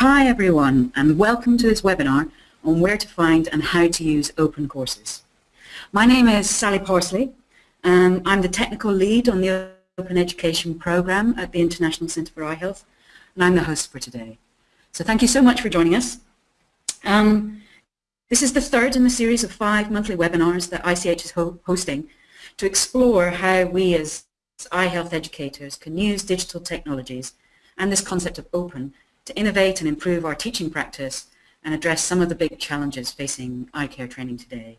Hi everyone and welcome to this webinar on where to find and how to use open courses. My name is Sally Parsley and I'm the technical lead on the Open Education Programme at the International Centre for Eye Health and I'm the host for today. So thank you so much for joining us. Um, this is the third in the series of five monthly webinars that ICEH is ho hosting to explore how we as eye health educators can use digital technologies and this concept of open to innovate and improve our teaching practice and address some of the big challenges facing eye care training today.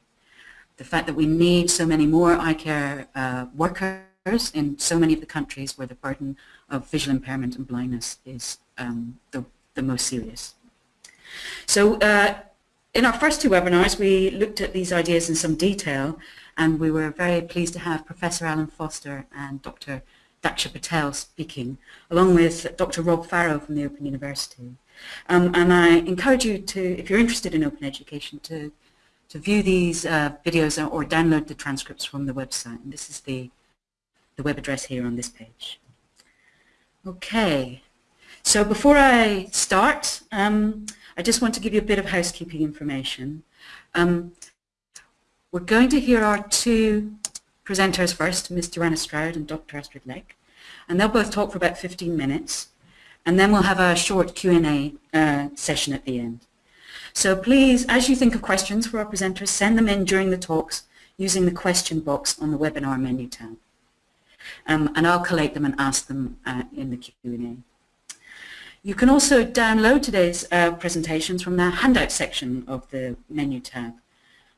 The fact that we need so many more eye care uh, workers in so many of the countries where the burden of visual impairment and blindness is um, the, the most serious. So uh, in our first two webinars we looked at these ideas in some detail and we were very pleased to have Professor Allen Foster and Dr. Daksha Patel speaking, along with Dr. Rob Farrow from the Open University. Um, and I encourage you to, if you're interested in open education, to, to view these uh, videos or download the transcripts from the website. And this is the, the web address here on this page. Okay, so before I start, um, I just want to give you a bit of housekeeping information. Um, we're going to hear our two presenters first, Ms. Joanna Stroud and Dr. Astrid Leck, and they'll both talk for about 15 minutes, and then we'll have a short Q&A uh, session at the end. So please, as you think of questions for our presenters, send them in during the talks using the question box on the webinar menu tab. Um, and I'll collate them and ask them uh, in the Q&A. You can also download today's uh, presentations from the handout section of the menu tab.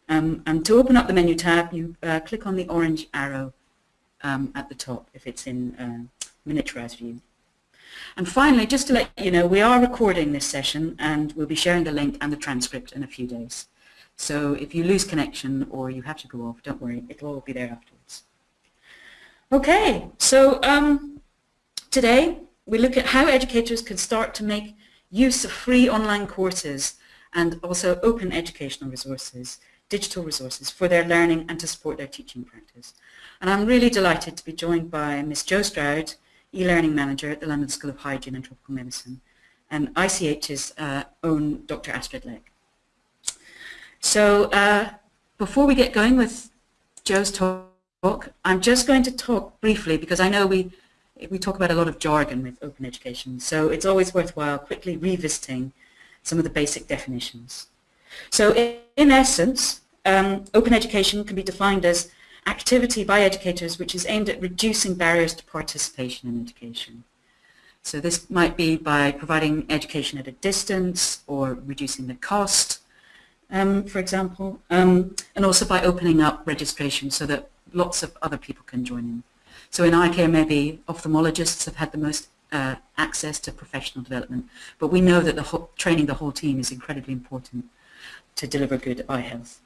Um, and to open up the menu tab, you uh, click on the orange arrow um, at the top if it's in uh, miniaturized view. And finally, just to let you know, we are recording this session and we'll be sharing the link and the transcript in a few days. So if you lose connection or you have to go off, don't worry, it'll all be there afterwards. Okay, so um, today we look at how educators can start to make use of free online courses and also open educational resources digital resources for their learning and to support their teaching practice. And I'm really delighted to be joined by Ms. Jo Stroud, e-learning manager at the London School of Hygiene and Tropical Medicine, and ICEH's uh, own Dr. Astrid Leck. So uh, before we get going with Joe's talk, I'm just going to talk briefly because I know we we talk about a lot of jargon with open education, so it's always worthwhile quickly revisiting some of the basic definitions. So in, in essence, um, open education can be defined as activity by educators which is aimed at reducing barriers to participation in education. So this might be by providing education at a distance or reducing the cost, um, for example, um, and also by opening up registration so that lots of other people can join in. So in eye care, maybe ophthalmologists have had the most uh, access to professional development, but we know that the whole, training the whole team is incredibly important to deliver good eye health.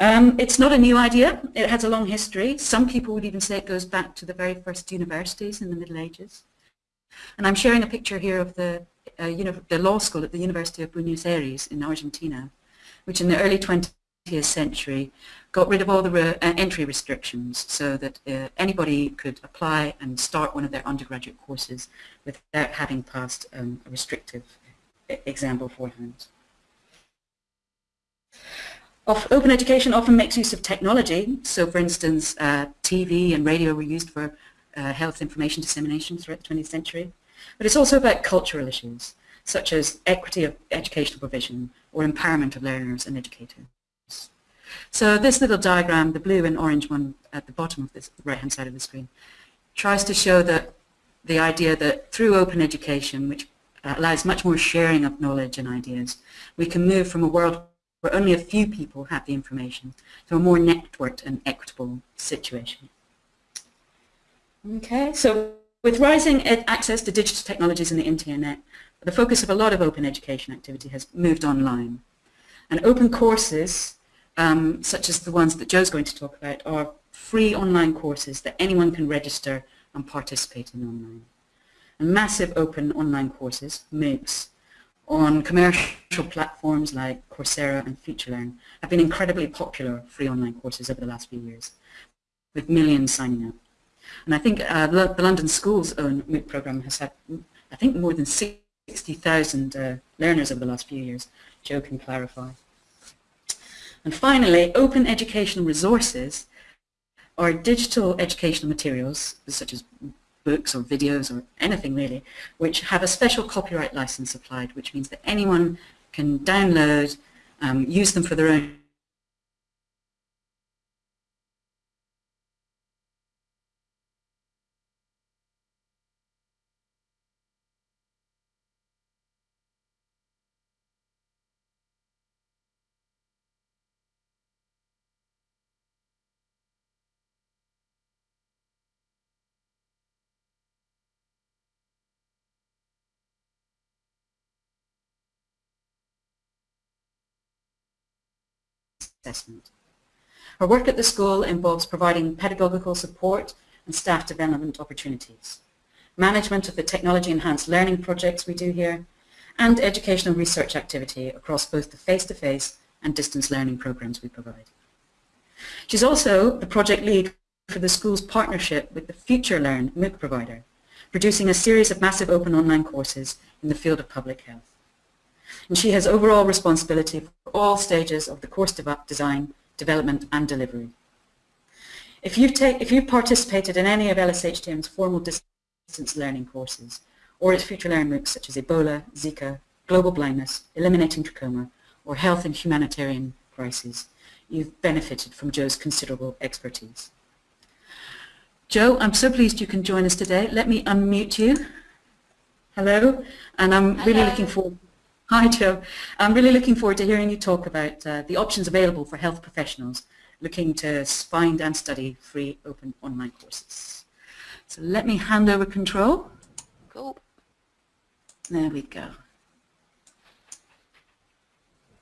Um, it's not a new idea. It has a long history. Some people would even say it goes back to the very first universities in the Middle Ages. And I'm sharing a picture here of the, uh, the law school at the University of Buenos Aires in Argentina, which in the early 20th century got rid of all the re uh, entry restrictions so that uh, anybody could apply and start one of their undergraduate courses without having passed um, a restrictive exam beforehand open education often makes use of technology. So for instance, uh, TV and radio were used for uh, health information dissemination throughout the 20th century. But it's also about cultural issues, such as equity of educational provision or empowerment of learners and educators. So this little diagram, the blue and orange one at the bottom of this right-hand side of the screen, tries to show that the idea that through open education, which allows much more sharing of knowledge and ideas, we can move from a world where only a few people have the information, to a more networked and equitable situation. Okay, so with rising access to digital technologies and the internet, the focus of a lot of open education activity has moved online. And open courses, um, such as the ones that Jo's going to talk about, are free online courses that anyone can register and participate in online. And massive open online courses, MOOCs, on commercial platforms like Coursera and FutureLearn have been incredibly popular free online courses over the last few years, with millions signing up. And I think uh, the, the, London School's own MOOC program has had, I think, more than 60,000 uh, learners over the last few years. Joe can clarify. And finally, open educational resources are digital educational materials, such as books or videos or anything really, which have a special copyright license applied, which means that anyone can download, um, use them for their own assessment. Her work at the school involves providing pedagogical support and staff development opportunities, management of the technology-enhanced learning projects we do here, and educational research activity across both the face-to-face -face and distance learning programs we provide. She's also the project lead for the school's partnership with the FutureLearn MOOC provider, producing a series of massive open online courses in the field of public health and she has overall responsibility for all stages of the course de design, development and delivery. If you've, take, if you've participated in any of LSHTM's formal distance learning courses or its future learning MOOCs such as Ebola, Zika, global blindness, eliminating trachoma, or health and humanitarian crises, you've benefited from Joe's considerable expertise. Joe, I'm so pleased you can join us today. Let me unmute you. Hello, and I'm Hello. really looking forward Hi, Joe. I'm really looking forward to hearing you talk about uh, the options available for health professionals looking to find and study free open online courses. So let me hand over control. Cool. There we go.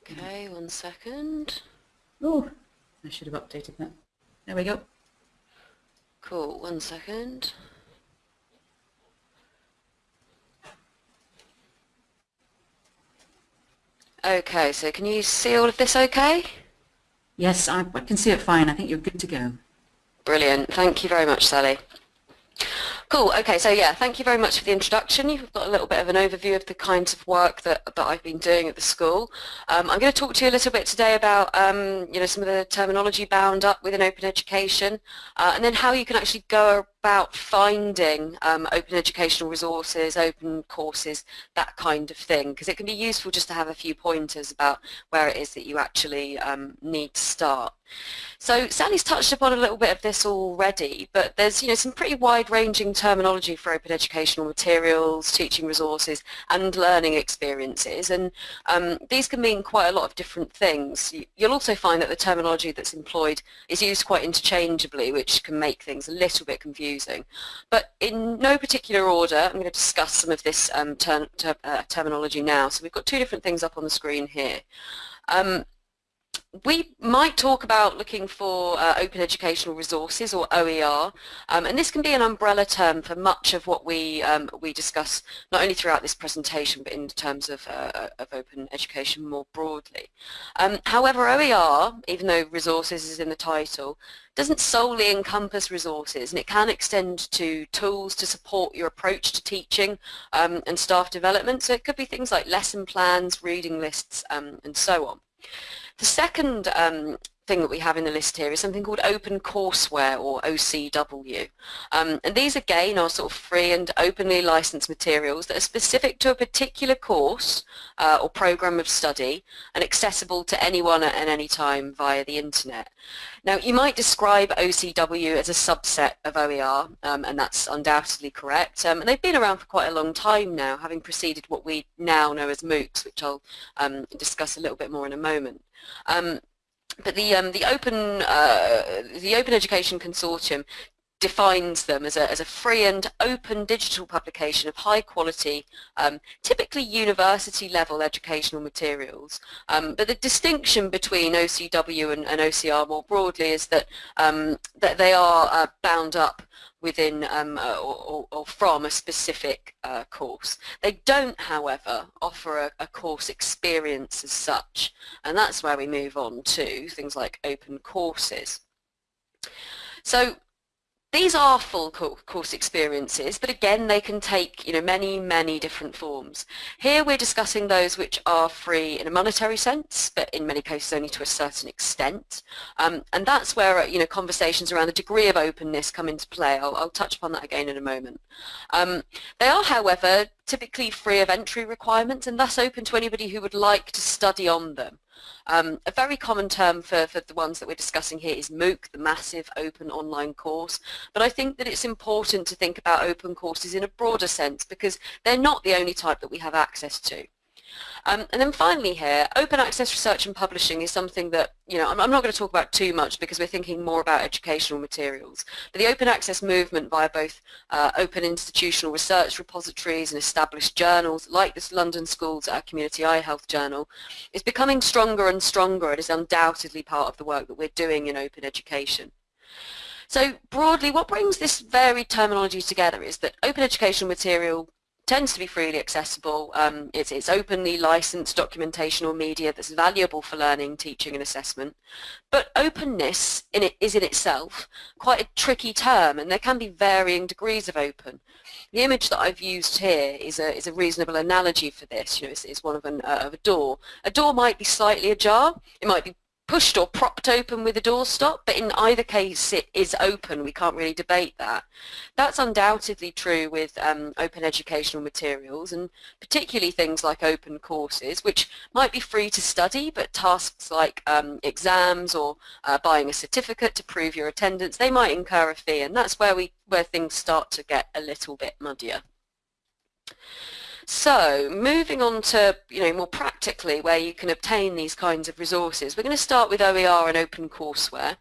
Okay, one second. Oh, I should have updated that. There we go. Cool, one second. Okay, so can you see all of this okay? Yes, I, I, can see it fine. I think you're good to go. Brilliant. Thank you very much, Sally. Cool. Okay, so yeah, thank you very much for the introduction. You've got a little bit of an overview of the kinds of work that, that I've been doing at the school. Um, I'm going to talk to you a little bit today about um, you know some of the terminology bound up within open education uh, and then how you can actually go about finding um, open educational resources, open courses, that kind of thing, because it can be useful just to have a few pointers about where it is that you actually um, need to start. So Sally's touched upon a little bit of this already, but there's you know some pretty wide-ranging terminology for open educational materials, teaching resources, and learning experiences, and um, these can mean quite a lot of different things. You'll also find that the terminology that's employed is used quite interchangeably, which can make things a little bit confusing using. But in no particular order, I'm going to discuss some of this um, ter ter uh, terminology now. So we've got two different things up on the screen here. Um, we might talk about looking for uh, open educational resources or OER um, and this can be an umbrella term for much of what we um, we discuss not only throughout this presentation but in terms of, uh, of open education more broadly. Um, however OER, even though resources is in the title, doesn't solely encompass resources and it can extend to tools to support your approach to teaching um, and staff development so it could be things like lesson plans, reading lists um, and so on. The second um, thing that we have in the list here is something called Open Courseware or OCW. Um, and these again are sort of free and openly licensed materials that are specific to a particular course uh, or program of study and accessible to anyone at any time via the internet. Now you might describe OCW as a subset of OER um, and that's undoubtedly correct um, and they've been around for quite a long time now having preceded what we now know as MOOCs which I'll um, discuss a little bit more in a moment. Um, but the um, the open uh, the Open Education Consortium defines them as a, as a free and open digital publication of high quality, um, typically university level educational materials. Um, but the distinction between OCW and, and, OER more broadly is that, um, that they are uh, bound up within um, uh, or, or, from a specific uh, course. They don't, however, offer a, a, course experience as such, and that's where we move on to things like open courses. So these are full course experiences, but again, they can take you know many, many different forms. Here we're discussing those which are free in a monetary sense, but in many cases only to a certain extent. Um, and that's where you know conversations around the degree of openness come into play. I'll, I'll touch upon that again in a moment. Um, they are, however, typically free of entry requirements and thus open to anybody who would like to study on them. Um, a very common term for, for the ones that we're discussing here is MOOC, the Massive Open Online Course, but I think that it's important to think about open courses in a broader sense because they're not the only type that we have access to. Um, and then finally here, open access research and publishing is something that, you know, I'm, I'm, not going to talk about too much because we're thinking more about educational materials. But the open access movement via both uh, open institutional research repositories and established journals like this London Schools uh, Community Eye Health Journal is becoming stronger and stronger and is undoubtedly part of the work that we're doing in open education. So broadly, what brings this varied terminology together is that open educational material tends to be freely accessible. Um, it's, it's openly licensed documentation or media that's valuable for learning, teaching and assessment. But openness in it is in itself quite a tricky term and there can be varying degrees of open. The image that I've used here is a, is a reasonable analogy for this. You know, it's, it's one of, an, uh, of a door. A door might be slightly ajar. It might be pushed or propped open with a doorstop, but in either case it is open. We can't really debate that. That's undoubtedly true with um, open educational materials and particularly things like open courses, which might be free to study, but tasks like um, exams or uh, buying a certificate to prove your attendance, they might incur a fee, and that's where, we, where things start to get a little bit muddier. So moving on to you know more practically where you can obtain these kinds of resources, we're going to start with OER and OpenCourseware.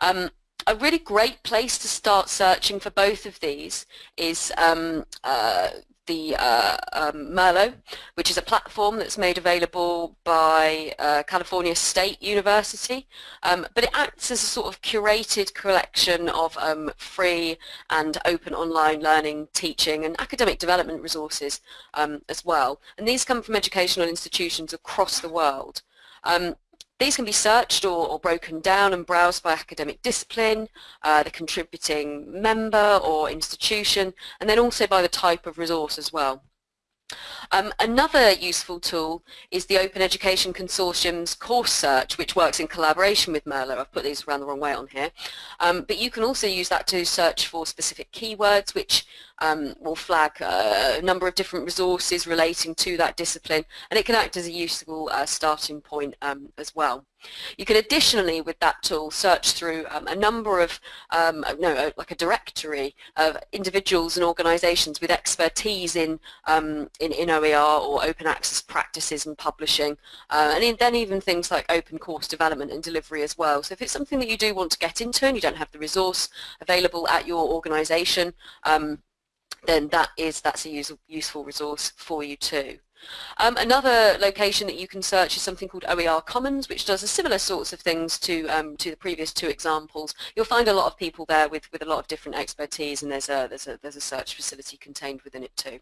Um, a really great place to start searching for both of these is um, uh, the uh, um, Merlot, which is a platform that's made available by uh, California State University, um, but it acts as a sort of curated collection of um, free and open online learning, teaching and academic development resources um, as well. And these come from educational institutions across the world. Um, these can be searched or, or, broken down and browsed by academic discipline, uh, the contributing member or institution, and then also by the type of resource as well. Um, another useful tool is the Open Education Consortium's Course Search, which works in collaboration with Merlot. I've put these around the wrong way on here. Um, but you can also use that to search for specific keywords, which um, will flag uh, a number of different resources relating to that discipline, and it can act as a useful uh, starting point um, as well. You can additionally, with that tool, search through um, a number of, um, no, like a directory of individuals and organisations with expertise in, um, in, in OER or open access practices and publishing, uh, and in, then even things like open course development and delivery as well. So if it's something that you do want to get into and you don't have the resource available at your organisation, um, then that is that's a use, useful resource for you too. Um, another location that you can search is something called OER Commons, which does a similar sorts of things to um, to the previous two examples. You'll find a lot of people there with, with a lot of different expertise, and there's a there's a there's a search facility contained within it too.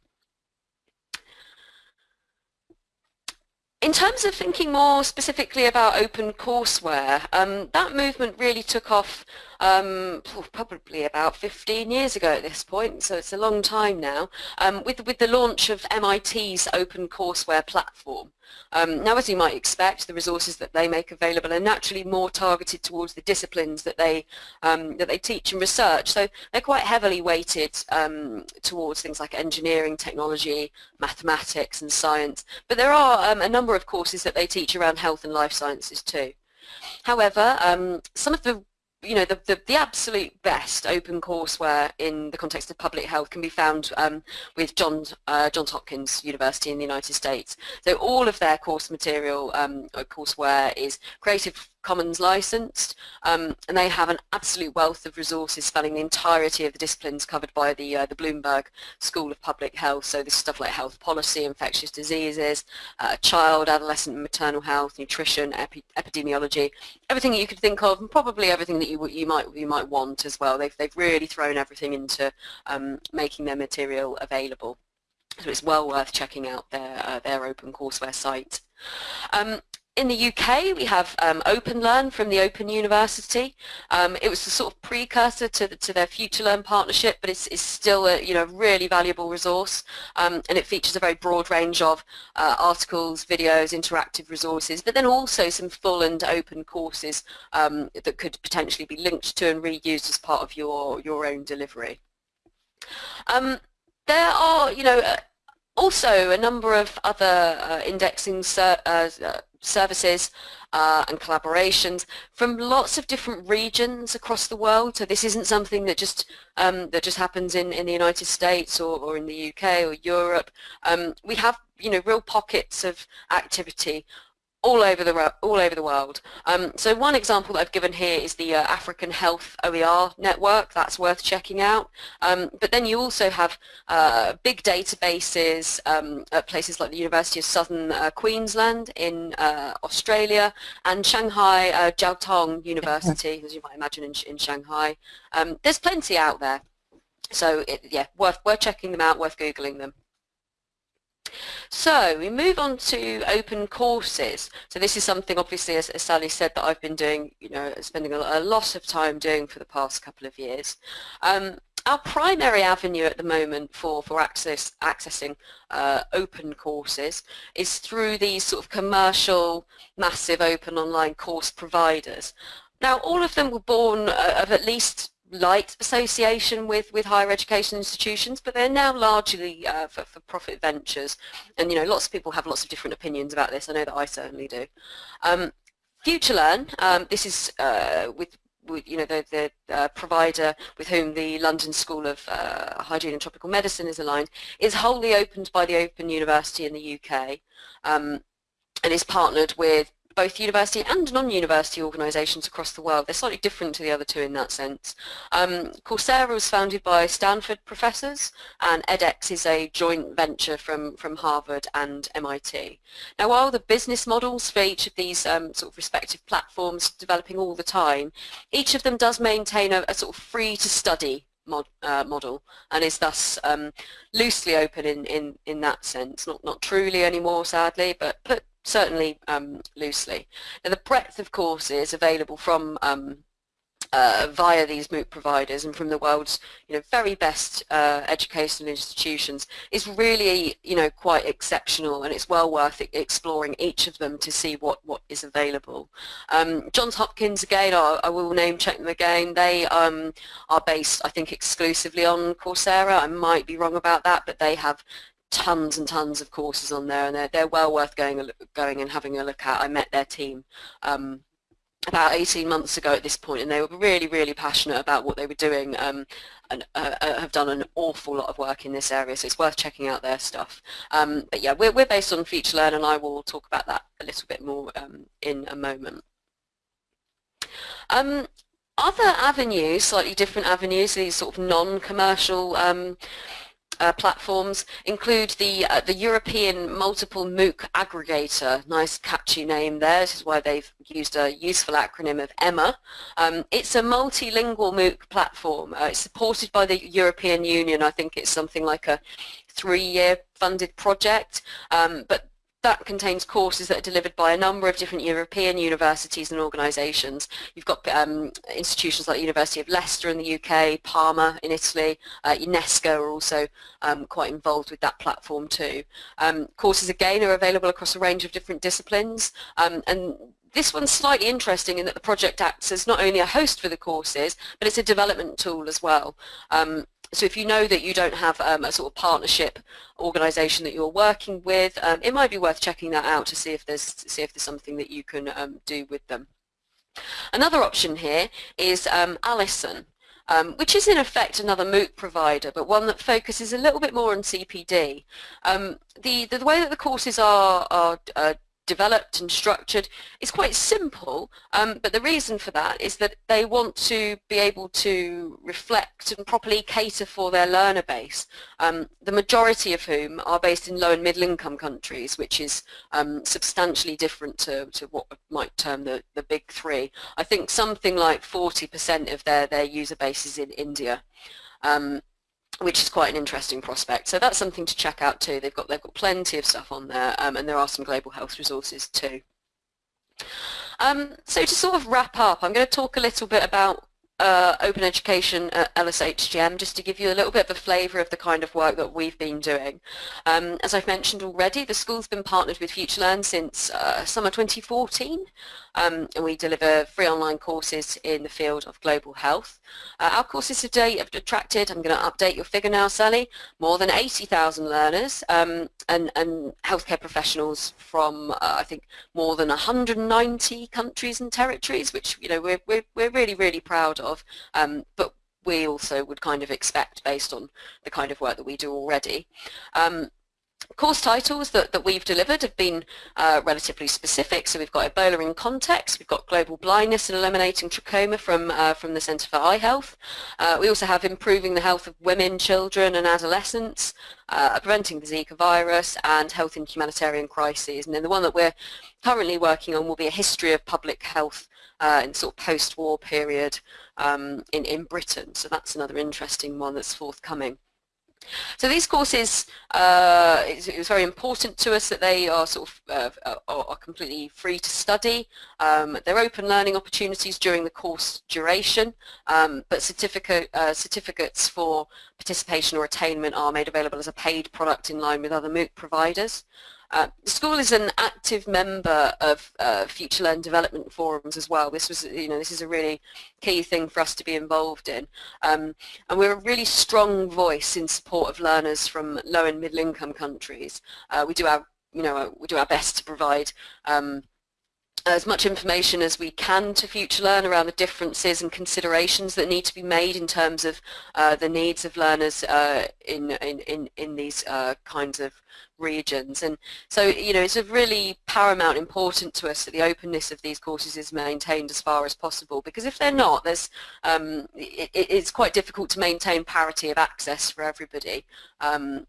In terms of thinking more specifically about open courseware, um, that movement really took off um, probably about 15 years ago at this point, so it's a long time now, um, with, with the launch of MIT's Open Courseware platform. Um, now, as you might expect, the resources that they make available are naturally more targeted towards the disciplines that they um, that they teach and research. So they're quite heavily weighted um, towards things like engineering, technology, mathematics, and science. But there are um, a number of courses that they teach around health and life sciences too. However, um, some of the you know, the, the, the, absolute best open courseware in the context of public health can be found um, with Johns, uh, Johns Hopkins University in the United States. So all of their course material, um, courseware is Creative Commons licensed, um, and they have an absolute wealth of resources spanning the entirety of the disciplines covered by the, uh, the Bloomberg School of Public Health. So this is stuff like health policy, infectious diseases, uh, child, adolescent and maternal health, nutrition, epi epidemiology, everything you could think of, and probably everything that you, you, might, you might want as well. They've, they've really thrown everything into um, making their material available. So it's well worth checking out their, uh, their OpenCourseware site. Um, in the UK, we have um, OpenLearn from the Open University. Um, it was the sort of precursor to, the, to their FutureLearn partnership, but it's, it's still a you know really valuable resource, um, and it features a very broad range of uh, articles, videos, interactive resources, but then also some full and open courses um, that could potentially be linked to and reused as part of your your own delivery. Um, there are, you know, uh, also a number of other uh, indexing ser uh, uh services uh, and collaborations from lots of different regions across the world. So this isn't something that just um, that just happens in, in the United States or, or in the UK or Europe. Um, we have you know real pockets of activity all over the all over the world. Um, so one example that I've given here is the uh, African Health OER network. That's worth checking out. Um, but then you also have uh, big databases um, at places like the University of Southern uh, Queensland in uh, Australia and Shanghai uh, Jiao Tong University, as you might imagine in, in Shanghai. Um, there's plenty out there. So it, yeah, worth worth checking them out, worth googling them. So we move on to open courses. So this is something obviously as, as Sally said that I've been doing, you know, spending a, a lot of time doing for the past couple of years. Um, our primary avenue at the moment for, for access, accessing uh, open courses is through these sort of commercial, massive open online course providers. Now all of them were born uh, of at least light association with, with higher education institutions, but they're now largely uh, for, for profit ventures. And, you know, lots of people have lots of different opinions about this. I know that I certainly do. Um, FutureLearn, um, this is uh, with, with, you know, the, the uh, provider with whom the London School of uh, Hygiene and Tropical Medicine is aligned, is wholly opened by the Open University in the UK um, and is partnered with both university and non-university organisations across the world. They're slightly different to the other two in that sense. Um, Coursera was founded by Stanford professors and edX is a joint venture from, from Harvard and MIT. Now while the business models for each of these um, sort of respective platforms developing all the time, each of them does maintain a, a sort of free to study Mod, uh, model and is thus um, loosely open in, in, in that sense. Not, not truly anymore, sadly, but, but certainly um, loosely. Now the breadth of courses available from um, uh, via these MOOC providers and from the world's you know very best uh, educational institutions is really you know quite exceptional and it's well worth exploring each of them to see what what is available. Um, Johns Hopkins again I, I, will name check them again they um, are based I think exclusively on Coursera I might be wrong about that but they have tons and tons of courses on there and they're, they're well worth going, going and having a look at. I met their team um, about 18 months ago at this point and they were really really passionate about what they were doing um, and uh, uh, have done an awful lot of work in this area so it's worth checking out their stuff um, but yeah we're, we're based on FutureLearn and I will talk about that a little bit more um, in a moment um, other avenues, slightly different avenues, these sort of non-commercial um, uh, platforms include the uh, the European Multiple MOOC Aggregator. Nice catchy name there. This is why they've used a useful acronym of EMMA. Um, it's a multilingual MOOC platform. Uh, it's supported by the European Union. I think it's something like a three-year funded project. Um, but that contains courses that are delivered by a number of different European universities and organisations. You've got um, institutions like the University of Leicester in the UK, Parma in Italy, uh, UNESCO are also um, quite involved with that platform too. Um, courses again are available across a range of different disciplines um, and this one's slightly interesting in that the project acts as not only a host for the courses, but it's a development tool as well. Um, so if you know that you don't have um, a sort of partnership organisation that you're working with, um, it might be worth checking that out to see if there's see if there's something that you can um, do with them. Another option here is um, Alison. Um, which is in effect another MOOC provider, but one that focuses a little bit more on CPD. Um, the, the, the, way that the courses are, are uh, developed and structured is quite simple, um, but the reason for that is that they want to be able to reflect and properly cater for their learner base, um, the majority of whom are based in low and middle income countries, which is um, substantially different to, to what might term the, the big three. I think something like 40% of their, their user base is in India. Which is quite an interesting prospect. So that's something to check out too. They've got they've got plenty of stuff on there, um, and there are some global health resources too. Um, so to sort of wrap up, I'm going to talk a little bit about uh, open education at LSHTM just to give you a little bit of a flavour of the kind of work that we've been doing. Um, as I've mentioned already, the school's been partnered with FutureLearn since uh, summer 2014 um, and we deliver free online courses in the field of global health. Uh, our courses today have attracted, I'm going to update your figure now Sally, more than 80,000 learners um, and, and healthcare professionals from uh, I think more than 190 countries and territories which you know we're, we're, we're really really proud of um, but we also would kind of expect based on the kind of work that we do already. Um, course titles that, that we've delivered have been uh, relatively specific. So we've got Ebola in context, we've got global blindness and eliminating trachoma from, uh, from the Centre for Eye Health. Uh, we also have improving the health of women, children and adolescents, uh, preventing the Zika virus and health in humanitarian crises. And then the one that we're currently working on will be a history of public health uh, in sort of post-war period um, in, in Britain. So that's another interesting one that's forthcoming. So these courses, uh, it was very important to us that they are sort of uh, are completely free to study. Um, they're open learning opportunities during the course duration, um, but certificate, uh, certificates for participation or attainment are made available as a paid product in line with other MOOC providers. Uh, the school is an active member of uh, FutureLearn development forums as well. This was, you know, this is a really key thing for us to be involved in. Um, and we're a really strong voice in support of learners from low and middle income countries. Uh, we do our, you know, we do our best to provide um, as much information as we can to future FutureLearn around the differences and considerations that need to be made in terms of uh, the needs of learners uh, in, in, in, in these uh, kinds of regions. And so, you know, it's a really paramount important to us that the openness of these courses is maintained as far as possible because if they're not, there's, um, it, it's quite difficult to maintain parity of access for everybody. Um,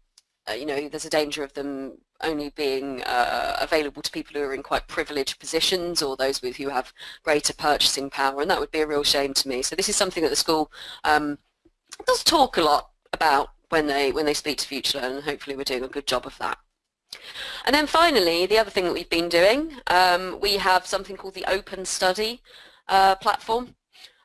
uh, you know, there's a danger of them only being uh, available to people who are in quite privileged positions or those with who have greater purchasing power, and that would be a real shame to me. So this is something that the school um, does talk a lot about when they when they speak to FutureLearn, and hopefully we're doing a good job of that. And then finally, the other thing that we've been doing, um, we have something called the Open Study uh, platform.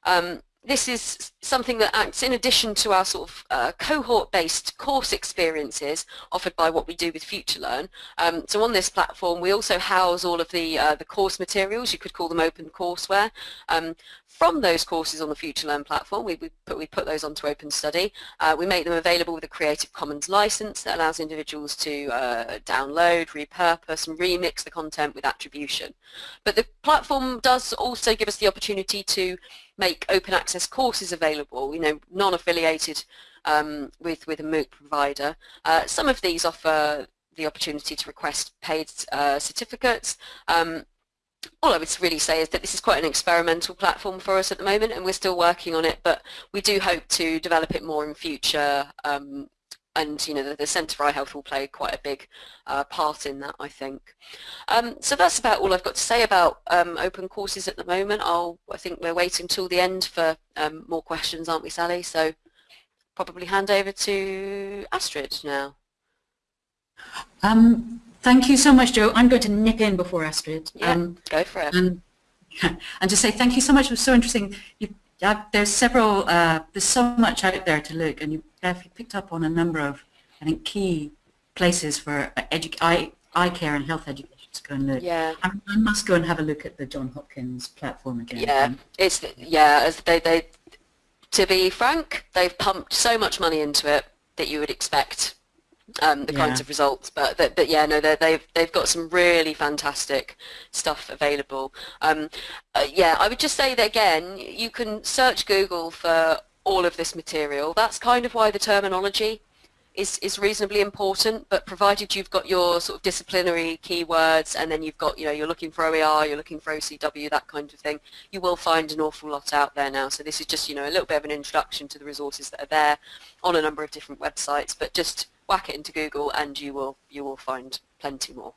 Um, this is something that acts in addition to our sort of uh, cohort-based course experiences offered by what we do with FutureLearn. Um, so on this platform we also house all of the, uh, the course materials, you could call them open courseware. Um, from those courses on the FutureLearn platform, we, we, put, we put those onto OpenStudy. Uh, we make them available with a Creative Commons license that allows individuals to uh, download, repurpose and remix the content with attribution. But the platform does also give us the opportunity to make open access courses available, you know, non-affiliated um, with, with a MOOC provider. Uh, some of these offer the opportunity to request paid uh, certificates. Um, all I would really say is that this is quite an experimental platform for us at the moment and we're still working on it but we do hope to develop it more in future um, and you know the, the Centre for Eye Health will play quite a big uh, part in that I think. Um, so that's about all I've got to say about um, open courses at the moment. I'll, I think we're waiting till the end for um, more questions aren't we Sally so probably hand over to Astrid now. Um, thank you so much Joe. I'm going to nip in before Astrid. Yeah, um, go for it. And, and just say thank you so much. It was so interesting. You, uh, there's several, uh, there's so much out there to look and you you picked up on a number of, I think, key places for eye, eye care and health education to go and look. Yeah. I, I, must go and have a look at the John Hopkins platform again. Yeah, um, it's yeah. They they to be frank, they've pumped so much money into it that you would expect um, the yeah. kinds of results. But, but, but yeah, no, they've they've got some really fantastic stuff available. Um, uh, yeah, I would just say that again, you can search Google for all of this material. That's kind of why the terminology is, is reasonably important, but provided you've got your sort of disciplinary keywords and then you've got, you know, you're looking for OER, you're looking for OCW, that kind of thing, you will find an awful lot out there now. So this is just, you know, a little bit of an introduction to the resources that are there on a number of different websites, but just whack it into Google and you will, you will find plenty more.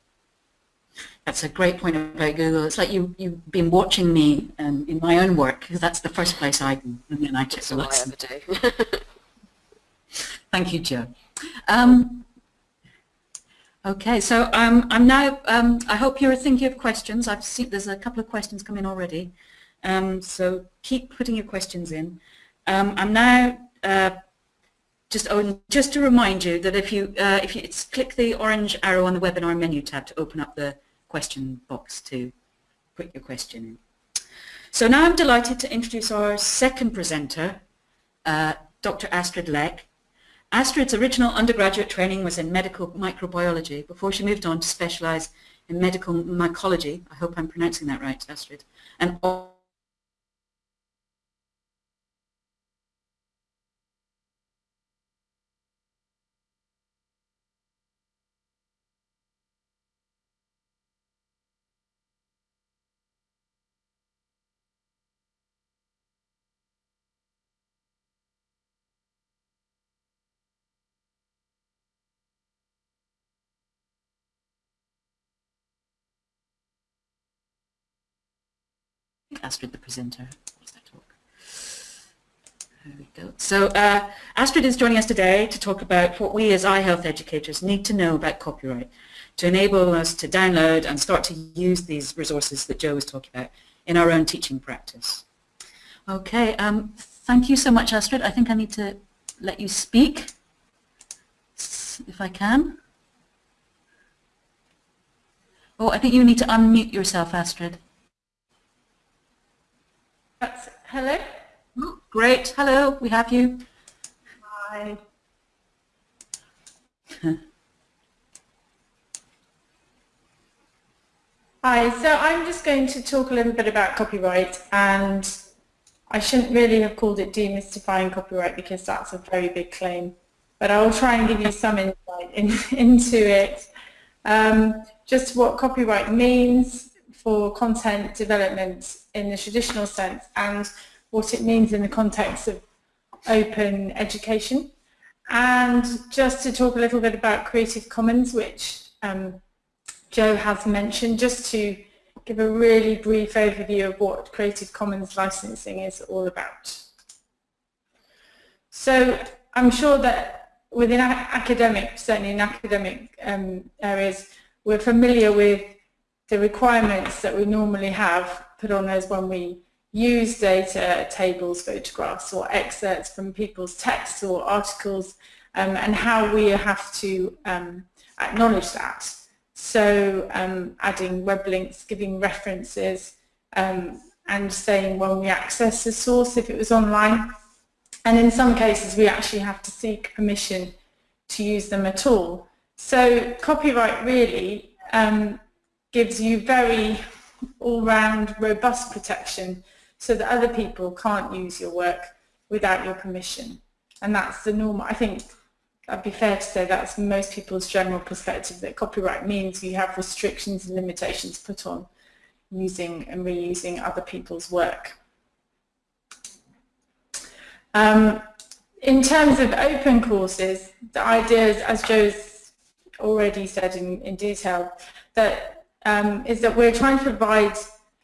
That's a great point about Google. It's like you, you've been watching me um, in my own work because that's the first place I go and then I check the list. I ever do. Thank you, Joe. Um, Okay, so um, I'm now, um, I hope you're thinking of questions. I've seen there's a couple of questions coming already. Um, so keep putting your questions in. Um, I'm now uh, just oh, just to remind you that if you uh, if you click the orange arrow on the webinar menu tab to open up the question box to put your question in. So now I'm delighted to introduce our second presenter, uh, Dr. Astrid Leck. Astrid's original undergraduate training was in medical microbiology before she moved on to specialize in medical mycology. I hope I'm pronouncing that right, Astrid. And Astrid the presenter. There we go. So uh, Astrid is joining us today to talk about what we as eye health educators need to know about copyright to enable us to download and start to use these resources that Joe was talking about in our own teaching practice. Okay, um, thank you so much Astrid. I think I need to let you speak if I can. Oh, I think you need to unmute yourself, Astrid. That's, hello? Oh, great. Hello, we have you. Hi. Hi, so I'm just going to talk a little bit about copyright and I shouldn't really have called it demystifying copyright because that's a very big claim, but I'll try and give you some insight in, into it. Um, just what copyright means, for content development in the traditional sense and what it means in the context of open education. And just to talk a little bit about Creative Commons, which um, Joe has mentioned, just to give a really brief overview of what Creative Commons licensing is all about. So I'm sure that within academic, certainly in academic um, areas, we're familiar with the requirements that we normally have put on us when we use data, tables, photographs or excerpts from people's texts or articles um, and how we have to um, acknowledge that. So um, adding web links, giving references um, and saying when we access a source if it was online. And in some cases we actually have to seek permission to use them at all. So copyright really um, gives you very all-round robust protection so that other people can't use your work without your permission. And that's the normal, I think I'd be fair to say that's most people's general perspective that copyright means you have restrictions and limitations put on using and reusing other people's work. Um, in terms of open courses, the idea is, as Joe's already said in, in detail, that um, is that we're trying to provide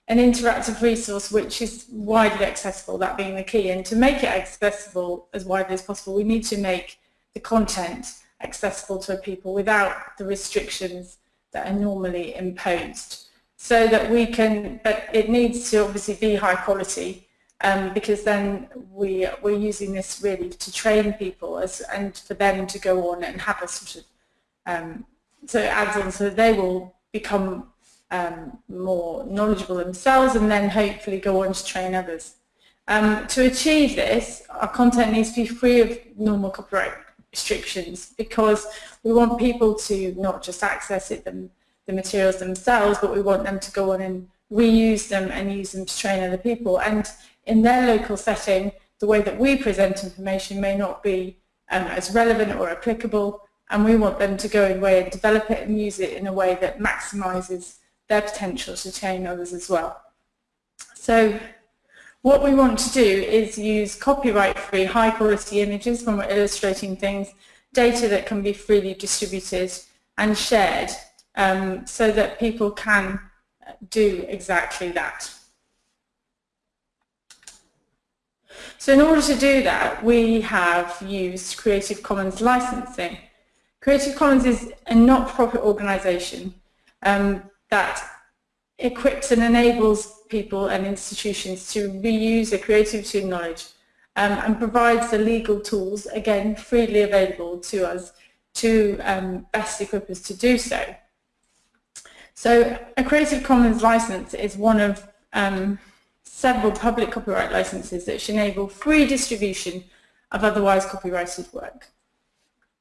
an interactive resource which is widely accessible, that being the key. And to make it accessible as widely as possible, we need to make the content accessible to people without the restrictions that are normally imposed. So that we can, but it needs to obviously be high quality um, because then we, we're using this really to train people as, and for them to go on and have a sort of, um, so it adds on so they will become um, more knowledgeable themselves and then hopefully go on to train others. Um, to achieve this, our content needs to be free of normal copyright restrictions because we want people to not just access it, them, the materials themselves, but we want them to go on and reuse them and use them to train other people. And in their local setting, the way that we present information may not be um, as relevant or applicable, and we want them to go away and develop it and use it in a way that maximizes their potential to train others as well. So what we want to do is use copyright-free, high-quality images when we're illustrating things, data that can be freely distributed and shared um, so that people can do exactly that. So in order to do that, we have used Creative Commons licensing. Creative Commons is a not-profit organisation um, that equips and enables people and institutions to reuse their creativity and knowledge um, and provides the legal tools, again, freely available to us to um, best equip us to do so. So a Creative Commons license is one of um, several public copyright licenses that should enable free distribution of otherwise copyrighted work.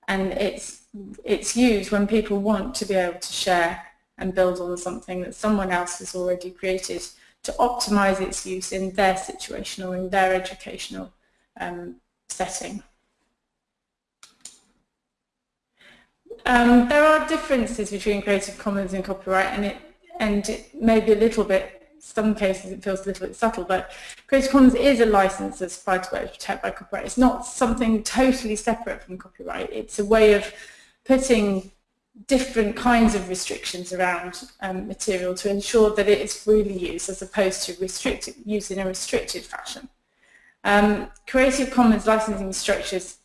And it's, it's used when people want to be able to share and build on something that someone else has already created to optimize its use in their situation or in their educational um, setting. Um, there are differences between Creative Commons and copyright and it, and it may be a little bit, some cases it feels a little bit subtle, but Creative Commons is a license that's supplied to protect by copyright. It's not something totally separate from copyright. It's a way of putting different kinds of restrictions around um, material to ensure that it is freely used as opposed to restricted, used in a restricted fashion. Um, Creative Commons licensing structures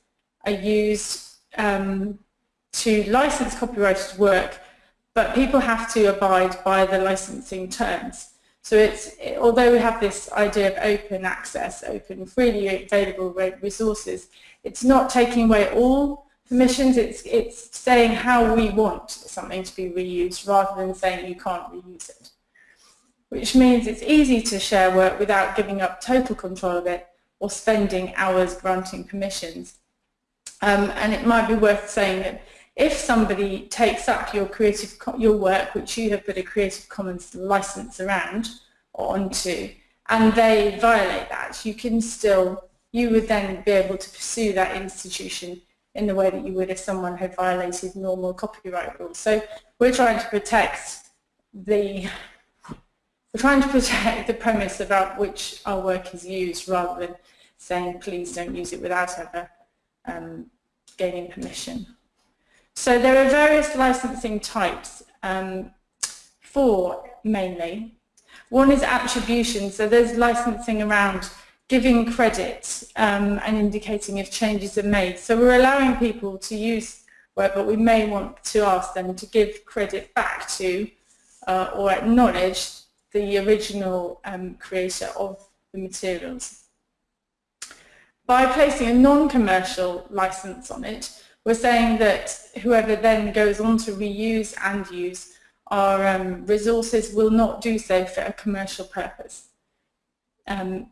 are used um, to license copyrighted work, but people have to abide by the licensing terms. So it's, although we have this idea of open access, open, freely available resources, it's not taking away all permissions, it's, it's saying how we want something to be reused rather than saying you can't reuse it. Which means it's easy to share work without giving up total control of it or spending hours granting permissions. Um, and it might be worth saying that if somebody takes up your creative your work, which you have put a Creative Commons license around or onto, and they violate that, you can still, you would then be able to pursue that institution in the way that you would if someone had violated normal copyright rules. So we're trying to protect the we're trying to protect the premise about which our work is used rather than saying please don't use it without ever um, gaining permission. So there are various licensing types, um, four mainly. One is attribution, so there's licensing around giving credit um, and indicating if changes are made. So we're allowing people to use work, but we may want to ask them to give credit back to uh, or acknowledge the original um, creator of the materials. By placing a non-commercial license on it, we're saying that whoever then goes on to reuse and use our um, resources will not do so for a commercial purpose. Um,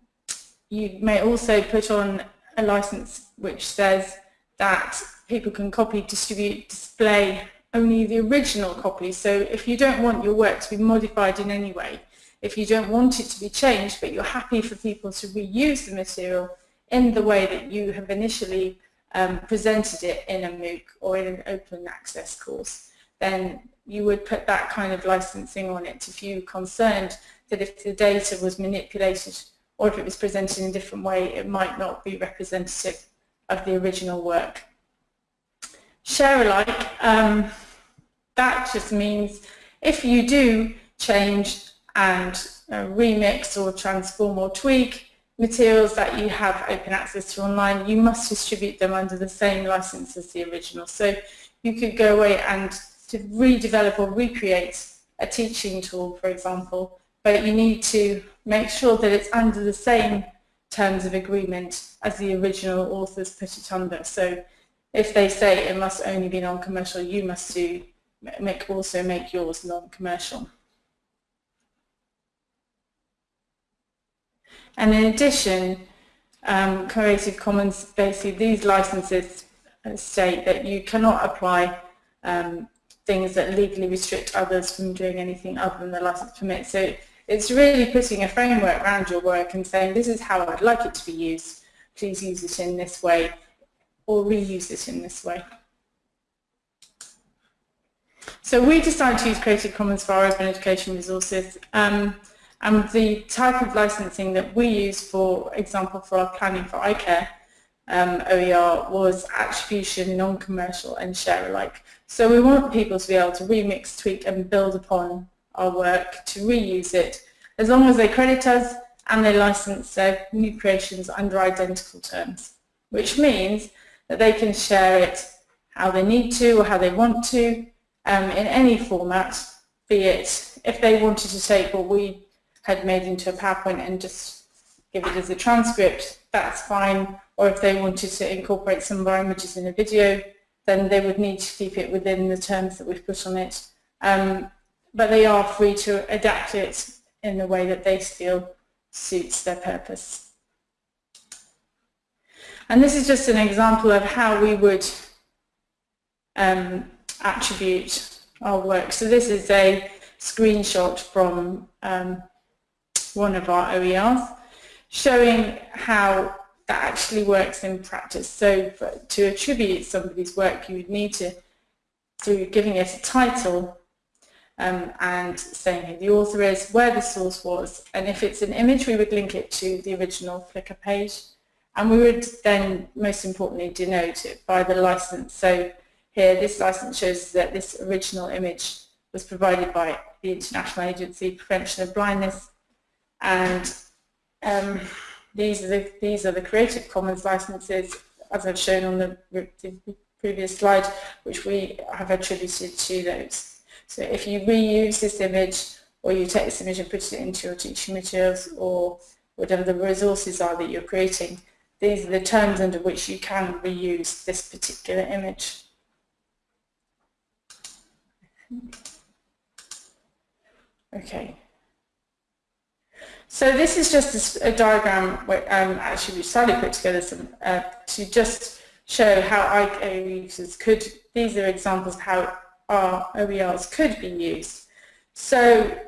you may also put on a license which says that people can copy, distribute, display only the original copy. So if you don't want your work to be modified in any way, if you don't want it to be changed, but you're happy for people to reuse the material in the way that you have initially um, presented it in a MOOC or in an open access course, then you would put that kind of licensing on it if you're concerned that if the data was manipulated or if it was presented in a different way, it might not be representative of the original work. Share alike, um, that just means if you do change and uh, remix or transform or tweak materials that you have open access to online, you must distribute them under the same license as the original. So you could go away and to redevelop or recreate a teaching tool, for example, but you need to make sure that it's under the same terms of agreement as the original authors put it under. So if they say it must only be non-commercial, you must do make also make yours non-commercial. And in addition, um, Creative Commons, basically these licenses state that you cannot apply um, things that legally restrict others from doing anything other than the license permits. So it's really putting a framework around your work and saying this is how I'd like it to be used. Please use it in this way or reuse it in this way. So we decided to use Creative Commons for our open education resources. Um, and the type of licensing that we use, for example, for our planning for eye care um, OER was attribution, non-commercial and share alike. So we want people to be able to remix, tweak and build upon our work to reuse it as long as they credit us and they license their new creations under identical terms, which means that they can share it how they need to or how they want to um, in any format, be it if they wanted to take what we had made into a PowerPoint and just give it as a transcript, that's fine. Or if they wanted to incorporate some of our images in a video, then they would need to keep it within the terms that we've put on it. Um, but they are free to adapt it in the way that they feel suits their purpose. And this is just an example of how we would um, attribute our work. So this is a screenshot from um, one of our OERs showing how that actually works in practice. So for, to attribute somebody's work, you would need to, through giving it a title um, and saying who the author is, where the source was, and if it's an image, we would link it to the original Flickr page. And we would then, most importantly, denote it by the license. So here, this license shows that this original image was provided by the International Agency Prevention of Blindness, and um, these are the these are the Creative Commons licenses, as I've shown on the, the previous slide, which we have attributed to those. So if you reuse this image, or you take this image and put it into your teaching materials, or whatever the resources are that you're creating, these are the terms under which you can reuse this particular image. Okay. So this is just a, a diagram where um, actually Sally put together some uh, to just show how IKO users could, these are examples of how our OERs could be used. So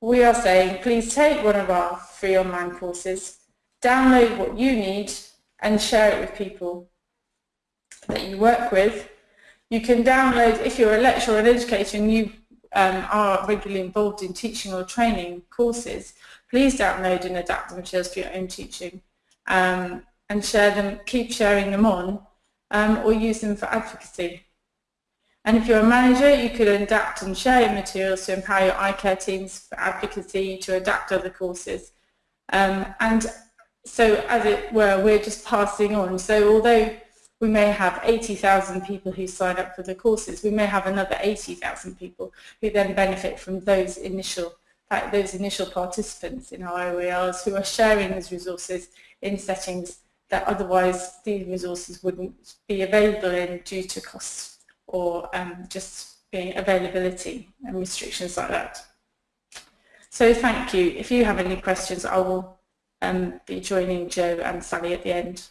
we are saying please take one of our free online courses, download what you need and share it with people that you work with. You can download, if you're a lecturer or an educator and you um, are regularly involved in teaching or training courses, please download and adapt the materials for your own teaching um, and share them, keep sharing them on um, or use them for advocacy. And if you're a manager, you could adapt and share your materials to empower your eye care teams for advocacy, to adapt other courses. Um, and so as it were, we're just passing on. So although we may have 80,000 people who sign up for the courses. We may have another 80,000 people who then benefit from those initial those initial participants in our OERs who are sharing these resources in settings that otherwise these resources wouldn't be available in due to costs or um, just being availability and restrictions like that. So thank you. If you have any questions, I will um, be joining Joe and Sally at the end.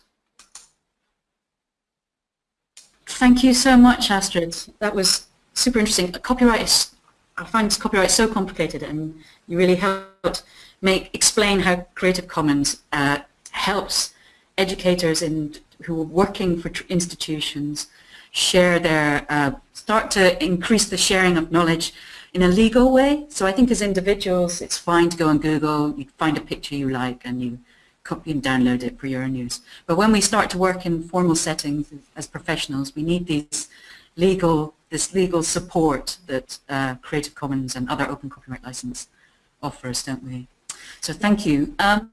Thank you so much, Astrid. That was super interesting. Copyright is, I find copyright so complicated and you really helped make, explain how Creative Commons uh, helps educators in, who are working for institutions share their, uh, start to increase the sharing of knowledge in a legal way. So I think as individuals, it's fine to go on Google, you find a picture you like and you copy and download it for your own use. But when we start to work in formal settings as professionals, we need these legal, this legal support that uh, Creative Commons and other open copyright license offers, don't we? So thank you. Um,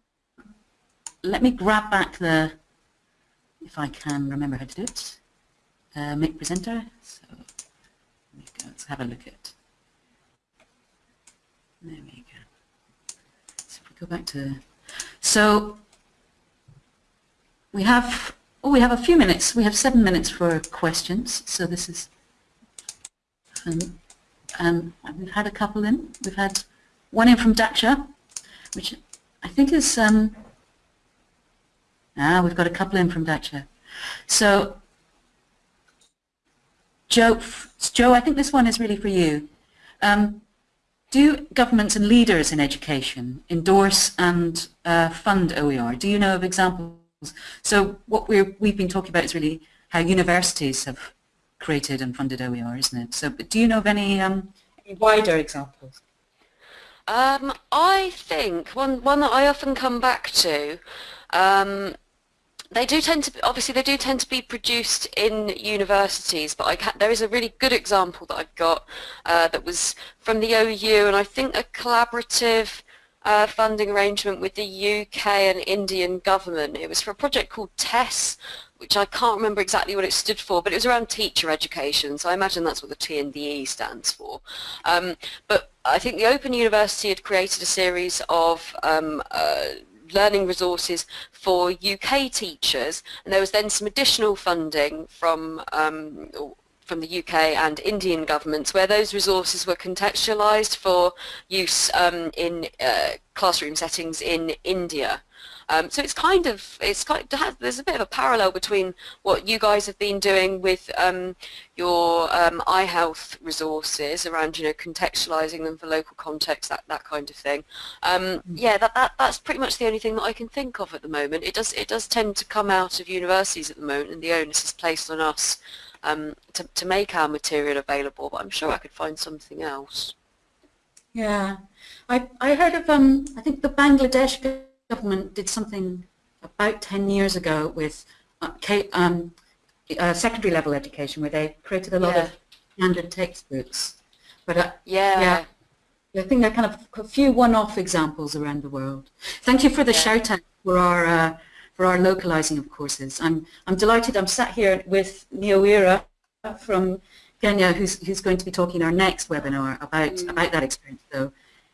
let me grab back the, if I can remember how to do it, uh, make presenter. So let's have a look at. There we go. So if we go back to so we have, oh, we have a few minutes. We have seven minutes for questions. So this is, um, um, we've had a couple in. We've had one in from Daksha, which I think is, um, ah, we've got a couple in from Daksha. So Joe, Joe, I think this one is really for you. Um, do governments and leaders in education endorse and uh, fund OER? Do you know of examples? So what we we've been talking about is really how universities have created and funded OER, isn't it? So do you know of any, um, any wider examples? Um, I think one, one that I often come back to um, they do tend to, obviously they do tend to be produced in universities, but there is a really good example that I've got uh, that was from the OU and I think a collaborative uh, funding arrangement with the UK and Indian government. It was for a project called TESS which I can't remember exactly what it stood for, but it was around teacher education, so I imagine that's what the TNDE stands for. Um, but I think the Open University had created a series of um, uh, learning resources for UK teachers, and there was then some additional funding from um, from the UK and Indian governments where those resources were contextualised for use um, in uh, classroom settings in India. Um, so it's kind of, it's kind of, there's a bit of a parallel between what you guys have been doing with um, your um, health resources around, you know, contextualizing them for local context, that, that kind of thing. Um, mm-hmm. yeah, that, that, that's pretty much the only thing that I can think of at the moment. It does, it does tend to come out of universities at the moment and the onus is placed on us um, to, to make our material available, but I'm sure I could find something else. Yeah, I, I heard of, um, I think the Bangladesh government did something about 10 years ago with uh, um, uh, secondary level education where they created a lot yeah. of standard textbooks. But uh, yeah. yeah, I think there are kind of a few one-off examples around the world. Thank you for the yeah. shout out for our uh, for our localizing of courses. I'm I'm delighted. I'm sat here with Nyawira from Kenya, who's who's going to be talking our next webinar about mm. about that experience. So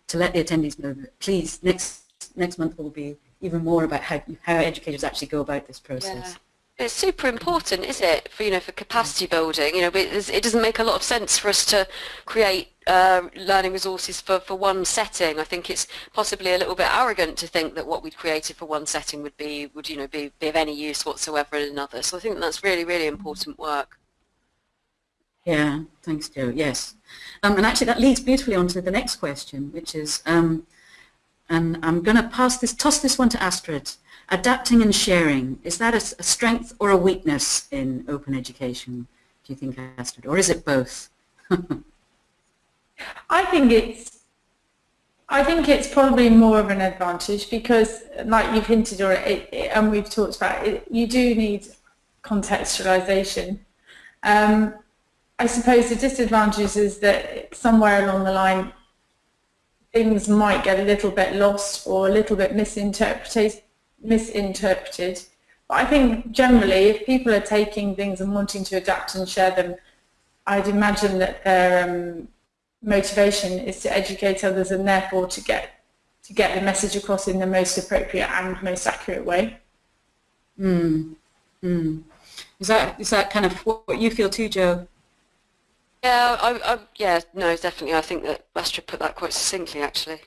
to let the attendees know that please next next month will be even more about how, how educators actually go about this process. Yeah. It's super important, is it, for you know, for capacity building? You know, it doesn't make a lot of sense for us to create uh, learning resources for, for one setting. I think it's possibly a little bit arrogant to think that what we'd created for one setting would be would you know be, be of any use whatsoever in another. So I think that's really really important work. Yeah, thanks, Joe. Yes, um, and actually that leads beautifully on to the next question, which is. Um, and I'm going to pass this, toss this one to Astrid. Adapting and sharing, is that a, a strength or a weakness in open education, do you think, Astrid? Or is it both? I think it's I think it's probably more of an advantage because, like you've hinted already, and we've talked about it, you do need contextualization. Um, I suppose the disadvantage is that somewhere along the line, things might get a little bit lost or a little bit misinterpreted. misinterpreted. But I think generally, if people are taking things and wanting to adapt and share them, I'd imagine that their um, motivation is to educate others and therefore to get to get the message across in the most appropriate and most accurate way. Mm. Mm. Is that is that kind of what you feel too, Joe? Yeah, I, I, yeah, no, definitely. I think that Astrid put that quite succinctly, actually.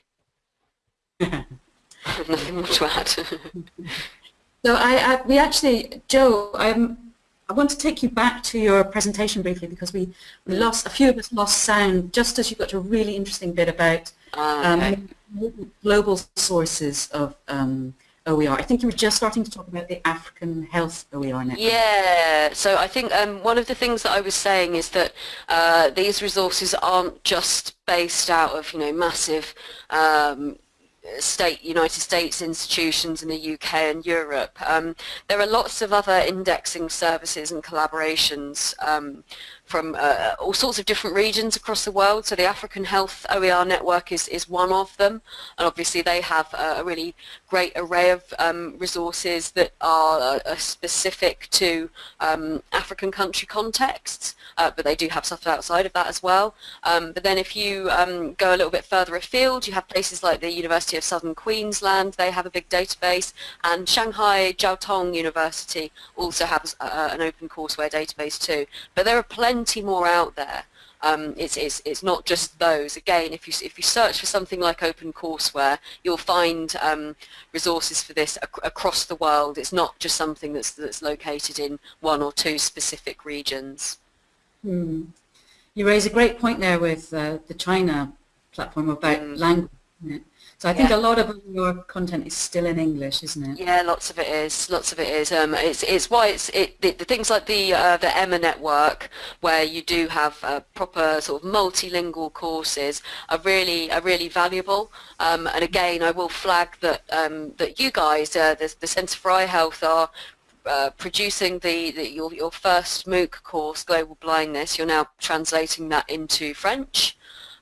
Nothing more to add. so I, I, we actually, Joe, I'm, I want to take you back to your presentation briefly because we, we lost, a few of us lost sound just as you got to a really interesting bit about uh, okay. um, global sources of um, OER. I think you were just starting to talk about the African Health OER network. Yeah, so I think um, one of the things that I was saying is that uh, these resources aren't just based out of, you know, massive um, state United States institutions in the UK and Europe. Um, there are lots of other indexing services and collaborations um, from uh, all sorts of different regions across the world. So the African Health OER Network is, is one of them. And obviously they have a really great array of um, resources that are uh, specific to um, African country contexts, uh, but they do have stuff outside of that as well. Um, but then if you um, go a little bit further afield, you have places like the University of Southern Queensland, they have a big database, and Shanghai Jiao Tong University also has uh, an open courseware database too. But there are plenty more out there. Um, it's, it's, it's not just those. Again, if you, if you search for something like OpenCourseWare, you'll find um, resources for this ac across the world. It's not just something that's, that's located in one or two specific regions. Hmm. You raise a great point there with uh, the China platform about mm. language. So I think yeah. a lot of your content is still in English, isn't it? Yeah, lots of it is. Lots of it is. Um, it's it's why it's it the, the things like the uh, the EMMA network where you do have uh, proper sort of multilingual courses are really are really valuable. Um, and again, I will flag that um, that you guys, uh, the, the Centre for Eye Health, are uh, producing the, the, your, your first MOOC course, Global Blindness. You're now translating that into French.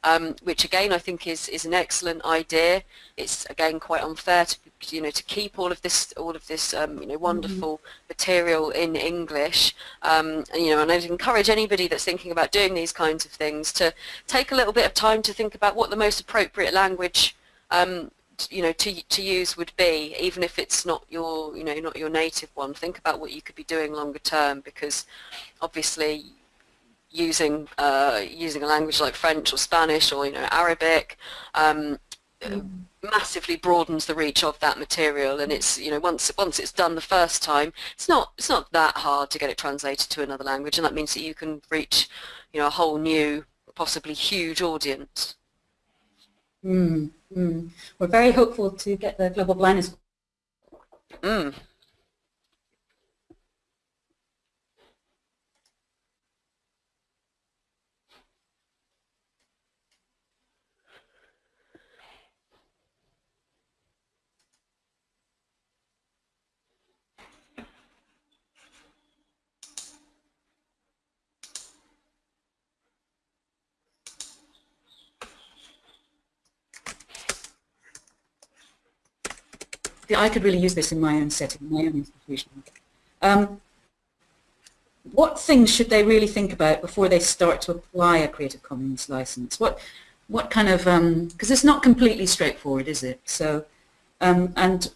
Um, which again I think is, is an excellent idea. It's again quite unfair to you know to keep all of this all of this um, you know wonderful mm -hmm. material in English. Um, and, you know, and I'd encourage anybody that's thinking about doing these kinds of things to take a little bit of time to think about what the most appropriate language um, you know to to use would be even if it's not your you know not your native one think about what you could be doing longer term because obviously using uh, using a language like French or Spanish or you know Arabic um, mm. massively broadens the reach of that material and it's you know once once it's done the first time it's not it's not that hard to get it translated to another language and that means that you can reach you know a whole new possibly huge audience Mm, mm. We're very hopeful to get the global blindness. Mm. I could really use this in my own setting, my own institution. Um, what things should they really think about before they start to apply a Creative Commons license? What, what kind of, because um, it's not completely straightforward, is it? So, um, and,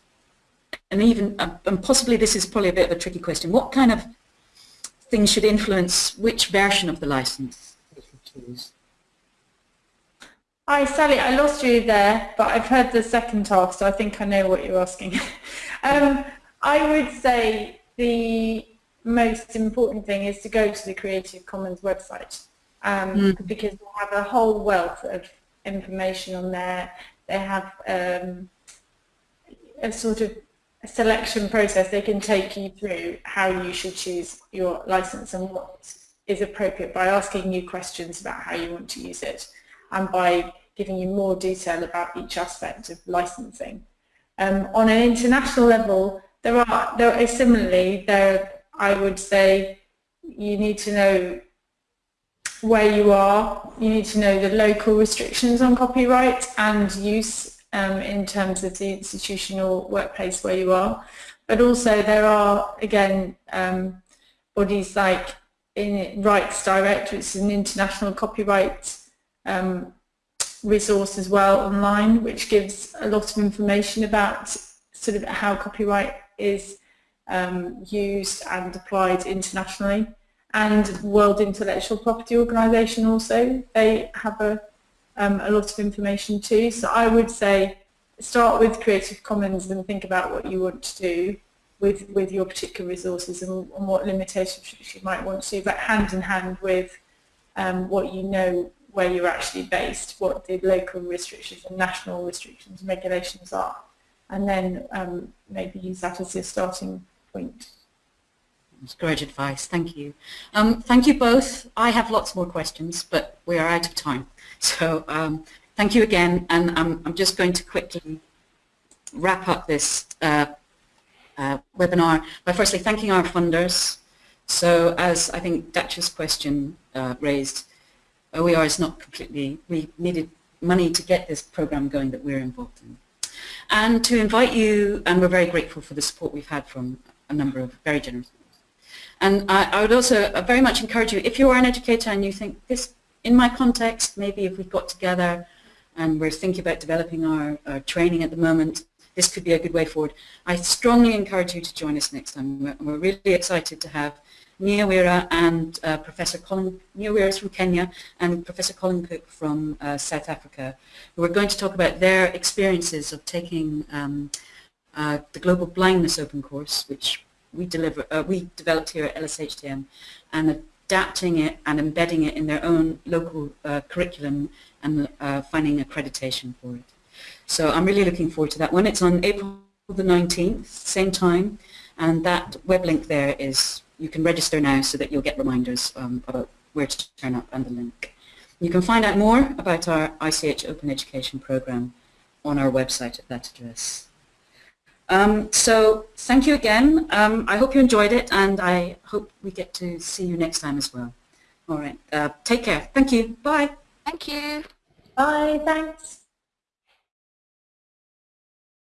and even, uh, and possibly this is probably a bit of a tricky question, what kind of things should influence which version of the license they should choose? Hi Sally, I lost you there, but I've heard the second half, so I think I know what you're asking. um, I would say the most important thing is to go to the Creative Commons website um, mm. because they have a whole wealth of information on there. They have um, a sort of a selection process. They can take you through how you should choose your license and what is appropriate by asking you questions about how you want to use it and by giving you more detail about each aspect of licensing. Um, on an international level, there are, there are similarly, there, I would say you need to know where you are, you need to know the local restrictions on copyright and use um, in terms of the institutional workplace where you are. But also there are, again, um, bodies like in RightsDirect, which is an international copyright um, resource as well online, which gives a lot of information about sort of how copyright is um, used and applied internationally. And World Intellectual Property Organization also, they have a, um, a lot of information too. So I would say start with Creative Commons and think about what you want to do with, with your particular resources and, and what limitations you might want to but hand in hand with um, what you know where you're actually based, what the local restrictions and national restrictions and regulations are, and then um, maybe use that as your starting point. That's great advice, thank you. Um, thank you both. I have lots more questions, but we are out of time. So um, thank you again, and I'm just going to quickly wrap up this uh, uh, webinar by firstly thanking our funders. So as I think Daksha's question uh, raised, OER is not completely, we needed money to get this program going that we're involved in. And to invite you, and we're very grateful for the support we've had from a number of very generous and I, I, would also uh, very much encourage you, if you are an educator and you think this, in my context, maybe if we got together and we're thinking about developing our, our, training at the moment, this could be a good way forward. I strongly encourage you to join us next time. We're, we're really excited to have Nyawira and uh, Professor Colin, Nyawira is from Kenya and Professor Colin Cook from uh, South Africa, who are going to talk about their experiences of taking um, uh, the Global Blindness Open Course, which we, deliver, uh, we developed here at LSHTM, and adapting it and embedding it in their own local uh, curriculum and uh, finding accreditation for it. So I'm really looking forward to that one. It's on April the 19th, same time, and that web link there is you can register now so that you'll get reminders um, about where to turn up and the link. You can find out more about our ICEH Open Education program on our website at that address. Um, so thank you again. Um, I hope you enjoyed it and I hope we get to see you next time as well. All right. Uh, take care. Thank you. Bye. Thank you. Bye, thanks.